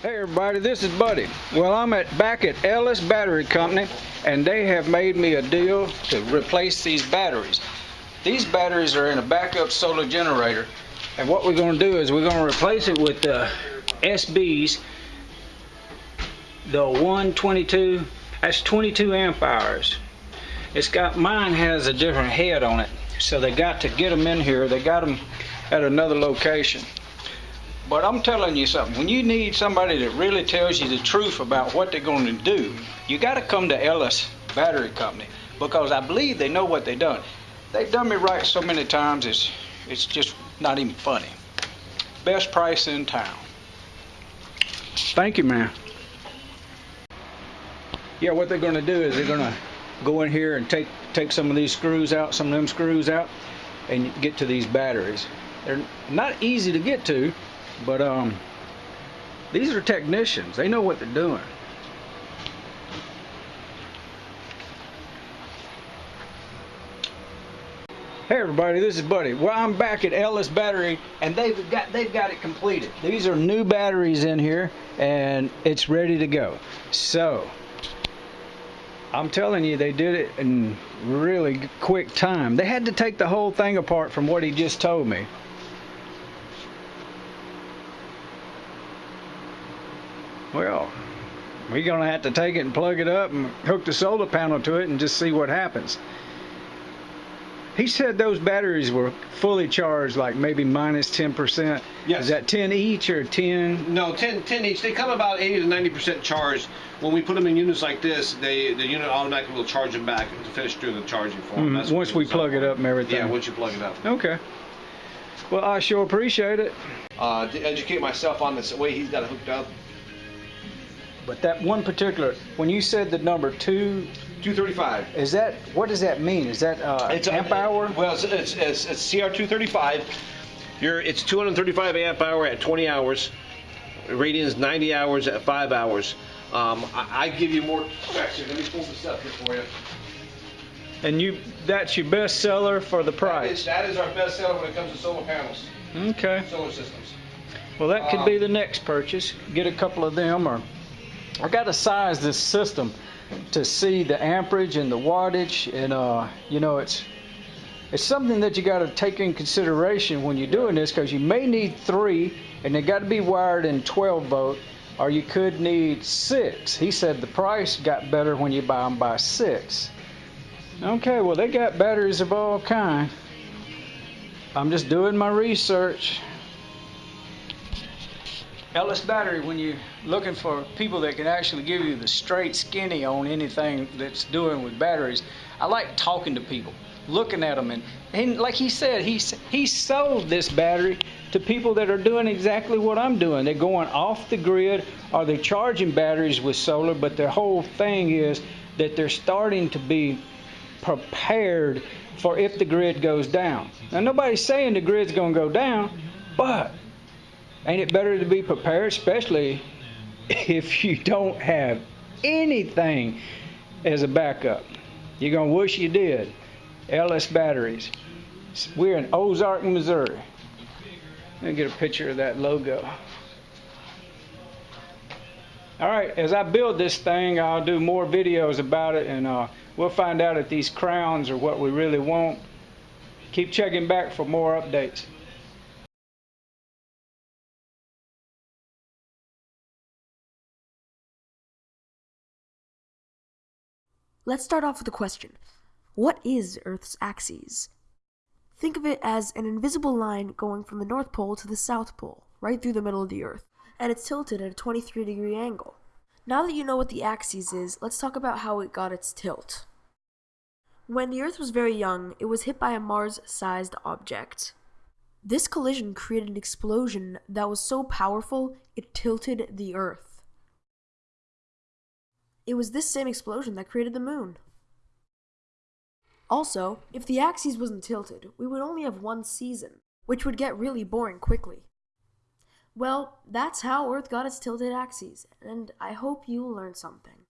Hey everybody, this is Buddy. Well, I'm at back at Ellis Battery Company, and they have made me a deal to replace these batteries. These batteries are in a backup solar generator, and what we're going to do is we're going to replace it with the SBs, the 122. That's 22 amp hours. It's got mine has a different head on it, so they got to get them in here. They got them at another location. But I'm telling you something, when you need somebody that really tells you the truth about what they're going to do, you got to come to Ellis Battery Company because I believe they know what they've done. They've done me right so many times, it's, it's just not even funny. Best price in town. Thank you, man. Yeah, what they're going to do is they're going to go in here and take, take some of these screws out, some of them screws out, and get to these batteries. They're not easy to get to, but um, these are technicians. They know what they're doing. Hey everybody, this is Buddy. Well, I'm back at Ellis Battery, and they've got they've got it completed. These are new batteries in here, and it's ready to go. So, I'm telling you, they did it in really quick time. They had to take the whole thing apart from what he just told me. Well, we're going to have to take it and plug it up and hook the solar panel to it and just see what happens. He said those batteries were fully charged, like maybe minus 10%. Yes. Is that 10 each or 10? No, 10, 10 each. They come about 80 to 90% charged. When we put them in units like this, they the unit automatically will charge them back to finish doing the charging for them. That's Once we plug it up and everything. Yeah, once you plug it up. Okay. Well, I sure appreciate it. Uh, to educate myself on this way he's got it hooked up. But that one particular, when you said the number two, 235. is that, what does that mean? Is that uh, It's a- amp hour? Well, it's, it's, it's, it's CR235. You're, it's 235 amp hour at 20 hours. Rating is 90 hours at 5 hours. Um, I, I give you more specs here. Let me pull this up here for you. And you, that's your best seller for the That is, price. that is our best seller when it comes to solar panels, Okay. solar systems. Well, that could be Um, the next purchase. Get a couple of them, or I got to size this system to see the amperage and the wattage, and uh, you know, it's it's something that you got to take in consideration when you're doing this, because you may need three, and they got to be wired in 12 volt, or you could need six. He said the price got better when you buy them by six. Okay, well they got batteries of all kind. I'm just doing my research. Ellis Battery, when you're looking for people that can actually give you the straight skinny on anything that's doing with batteries, I like talking to people, looking at them, and, and like he said, he he sold this battery to people that are doing exactly what I'm doing. They're going off the grid, or they're charging batteries with solar, but their whole thing is that they're starting to be prepared for if the grid goes down. Now nobody's saying the grid's going to go down, but Ain't it better to be prepared, especially if you don't have anything as a backup? You're going to wish you did. Ellis Batteries. We're in Ozark, Missouri. Let me get a picture of that logo. All right, as I build this thing, I'll do more videos about it, and uh, we'll find out if these crowns are what we really want. Keep checking back for more updates. Let's start off with a question. What is Earth's axis? Think of it as an invisible line going from the North Pole to the South Pole, right through the middle of the Earth, and it's tilted at a 23 degree angle. Now that you know what the axis is, let's talk about how it got its tilt. When the Earth was very young, it was hit by a Mars sized object. This collision created an explosion that was so powerful it tilted the Earth. It was this same explosion that created the moon. Also, if the axis wasn't tilted, we would only have one season, which would get really boring quickly. Well, that's how Earth got its tilted axes, and I hope you learned something.